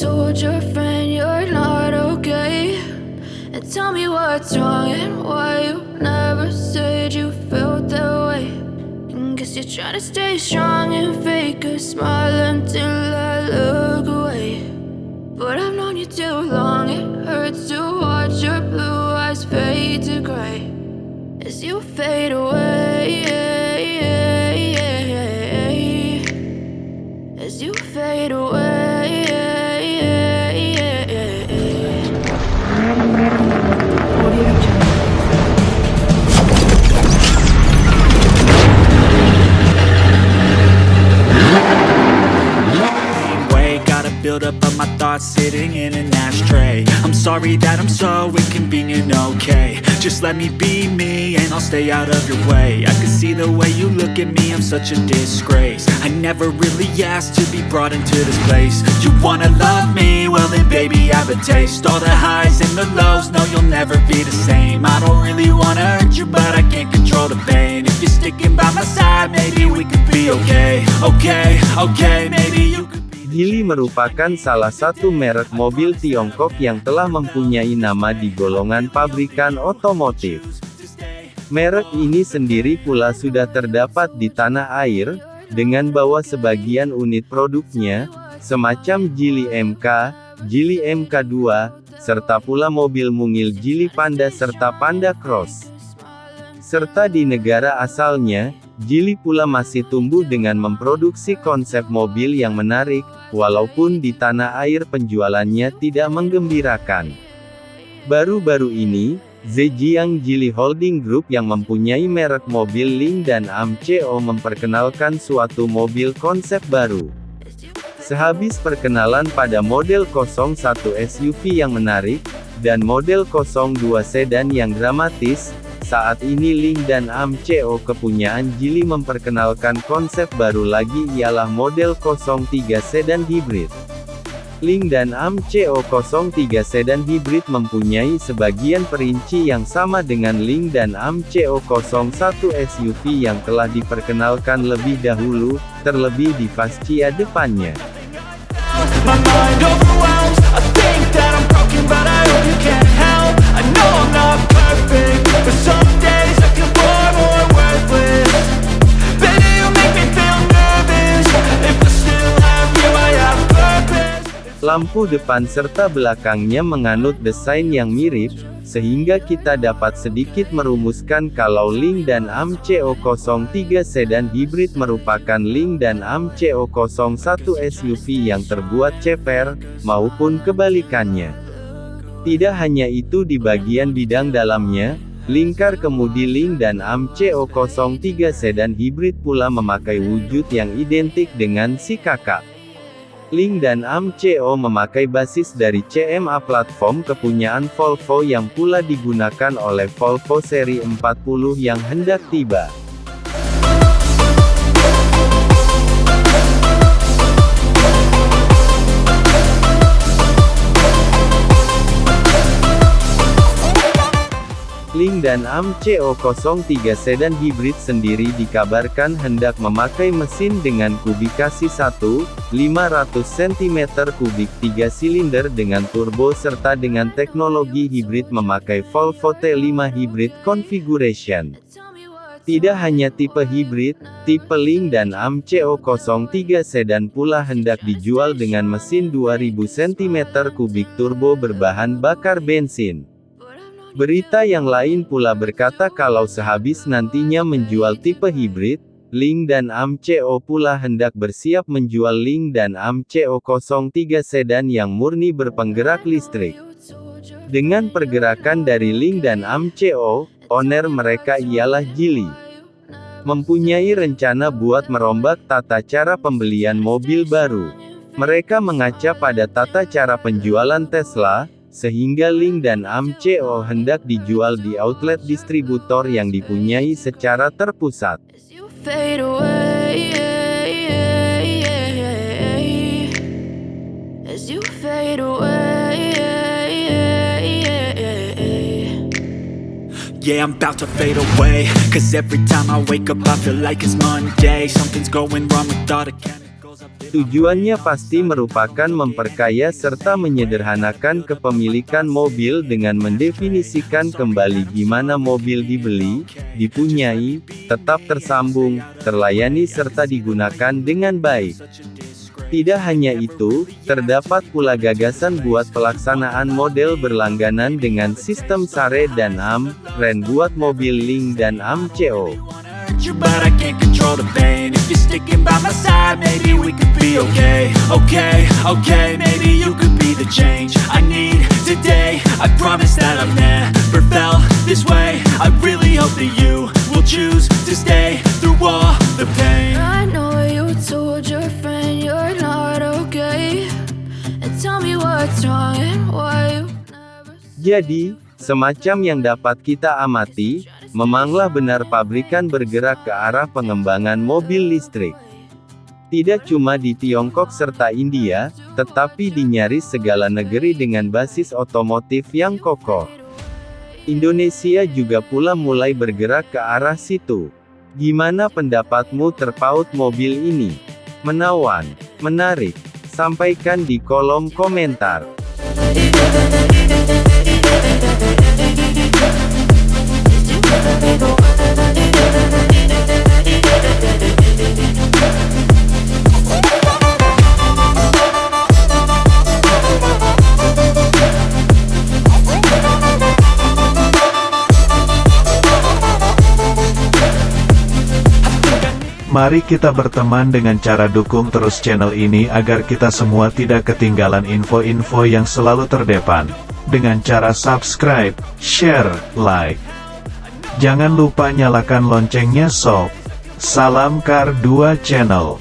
told your friend you're not okay? And tell me what's wrong and why you never said you felt that way. And guess you're trying to stay strong and fake a smile until I look away. Sitting in an ashtray. I'm sorry that I'm so inconvenient, okay. Just let me be me and I'll stay out of your way. I can see the way you look at me, I'm such a disgrace. I never really asked to be brought into this place. You wanna love me? Well then baby I have a taste. All the highs and the lows, no you'll never be the same. I don't really wanna hurt you but I can't control the pain. If you're sticking by my side, maybe we could be okay. Okay, okay, maybe Geely merupakan salah satu merek mobil Tiongkok yang telah mempunyai nama di golongan pabrikan otomotif. Merek ini sendiri pula sudah terdapat di tanah air, dengan bawa sebagian unit produknya, semacam Geely MK, Geely MK2, serta pula mobil mungil Geely Panda serta Panda Cross. Serta di negara asalnya, Geely pula masih tumbuh dengan memproduksi konsep mobil yang menarik, walaupun di tanah air penjualannya tidak menggembirakan. Baru-baru ini, Zhejiang Geely Holding Group yang mempunyai merek mobil Ling dan AMCO memperkenalkan suatu mobil konsep baru. Sehabis perkenalan pada model 01 SUV yang menarik, dan model 02 sedan yang dramatis, saat ini Ling dan AMCO kepunyaan Geely memperkenalkan konsep baru lagi ialah model 03 sedan hibrid. Ling dan AMCO 03 sedan hibrid mempunyai sebagian perinci yang sama dengan Ling dan AMCO 01 SUV yang telah diperkenalkan lebih dahulu, terlebih di fascia depannya. Lampu depan serta belakangnya menganut desain yang mirip, sehingga kita dapat sedikit merumuskan kalau Ling dan AMCO 03 sedan hibrid merupakan Ling dan AMCO 01 SUV yang terbuat ceper, maupun kebalikannya. Tidak hanya itu di bagian bidang dalamnya, lingkar kemudi Ling dan AMCO 03 sedan hibrid pula memakai wujud yang identik dengan si kakak. Ling dan AMCO memakai basis dari CMA platform kepunyaan Volvo yang pula digunakan oleh Volvo seri 40 yang hendak tiba. Dan AMCO 03 sedan hibrid sendiri dikabarkan hendak memakai mesin dengan kubikasi 1, 500 cm3 3 silinder dengan turbo serta dengan teknologi hibrid memakai Volvo T5 Hybrid Configuration. Tidak hanya tipe hibrid, tipe Ling dan AMCO 03 sedan pula hendak dijual dengan mesin 2000 cm3 turbo berbahan bakar bensin. Berita yang lain pula berkata kalau sehabis nantinya menjual tipe hibrid, Ling dan AMCO pula hendak bersiap menjual Ling dan AMCO 03 sedan yang murni berpenggerak listrik. Dengan pergerakan dari Ling dan AMCO, owner mereka ialah Geely. Mempunyai rencana buat merombak tata cara pembelian mobil baru. Mereka mengaca pada tata cara penjualan Tesla, sehingga Ling dan AMCO hendak dijual di outlet distributor yang dipunyai secara terpusat. Yeah, I'm about to fade away Cause every time I wake up I feel like it's Monday Something's going wrong with all the Tujuannya pasti merupakan memperkaya serta menyederhanakan kepemilikan mobil dengan mendefinisikan kembali gimana mobil dibeli, dipunyai, tetap tersambung, terlayani serta digunakan dengan baik. Tidak hanya itu, terdapat pula gagasan buat pelaksanaan model berlangganan dengan sistem SARE dan AM, REN buat mobil Link dan AM CO. you, but I control the pain. If you're sticking by my side, maybe we could be okay. Okay, okay, maybe you could be the change I need today. I promise that I've never felt this way. I really hope that you will choose to stay through all the pain. I know you told your friend you're not okay. And tell me what's wrong and why you never Jadi, semacam yang dapat kita amati, memanglah benar pabrikan bergerak ke arah pengembangan mobil listrik. Tidak cuma di Tiongkok serta India, tetapi di nyaris segala negeri dengan basis otomotif yang kokoh. Indonesia juga pula mulai bergerak ke arah situ. Gimana pendapatmu terpaut mobil ini? Menawan, menarik. Sampaikan di kolom komentar. Mari kita berteman dengan cara dukung terus channel ini agar kita semua tidak ketinggalan info-info yang selalu terdepan. Dengan cara subscribe, share, like. Jangan lupa nyalakan loncengnya sob. Salam Kar 2 Channel.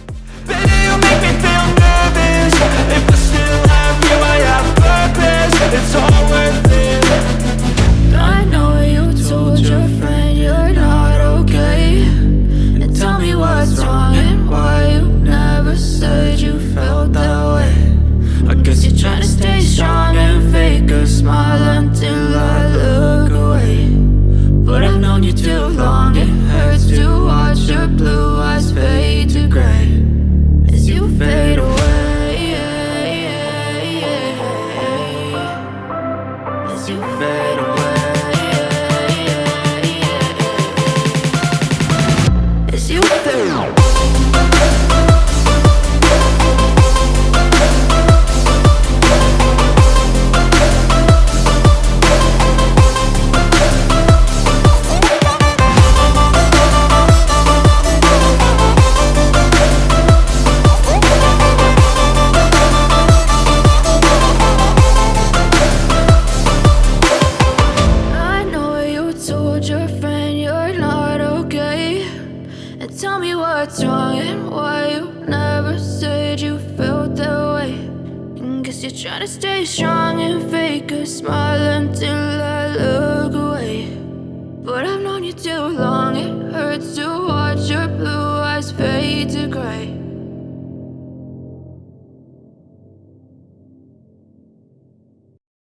Strong and fake a smile until I look away. But I've known you too long, it hurts to watch your blue eyes fade to gray.